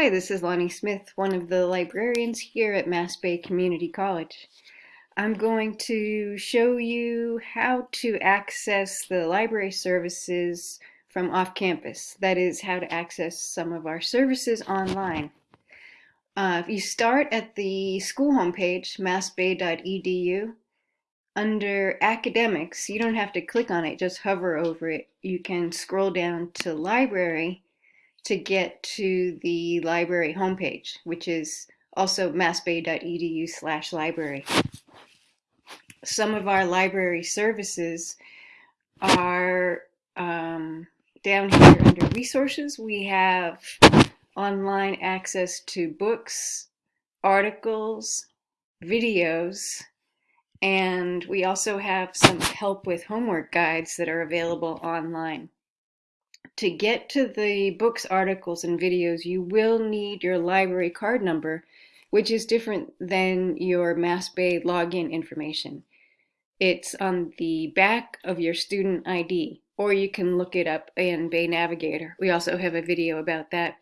Hi, this is Lonnie Smith, one of the librarians here at Mass Bay Community College. I'm going to show you how to access the library services from off campus. That is, how to access some of our services online. Uh, if you start at the school homepage, massbay.edu, under academics, you don't have to click on it, just hover over it. You can scroll down to library to get to the library homepage, which is also massbay.edu slash library. Some of our library services are um, down here under resources. We have online access to books, articles, videos, and we also have some help with homework guides that are available online to get to the books, articles, and videos, you will need your library card number, which is different than your Mass Bay login information. It's on the back of your student ID, or you can look it up in Bay Navigator. We also have a video about that.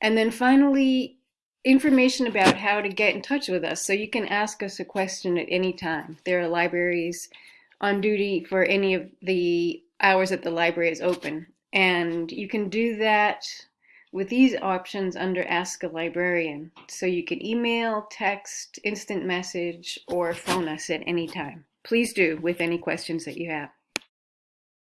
And then finally, information about how to get in touch with us. So you can ask us a question at any time. There are libraries on duty for any of the hours that the library is open. And you can do that with these options under Ask a Librarian. So you can email, text, instant message, or phone us at any time. Please do with any questions that you have.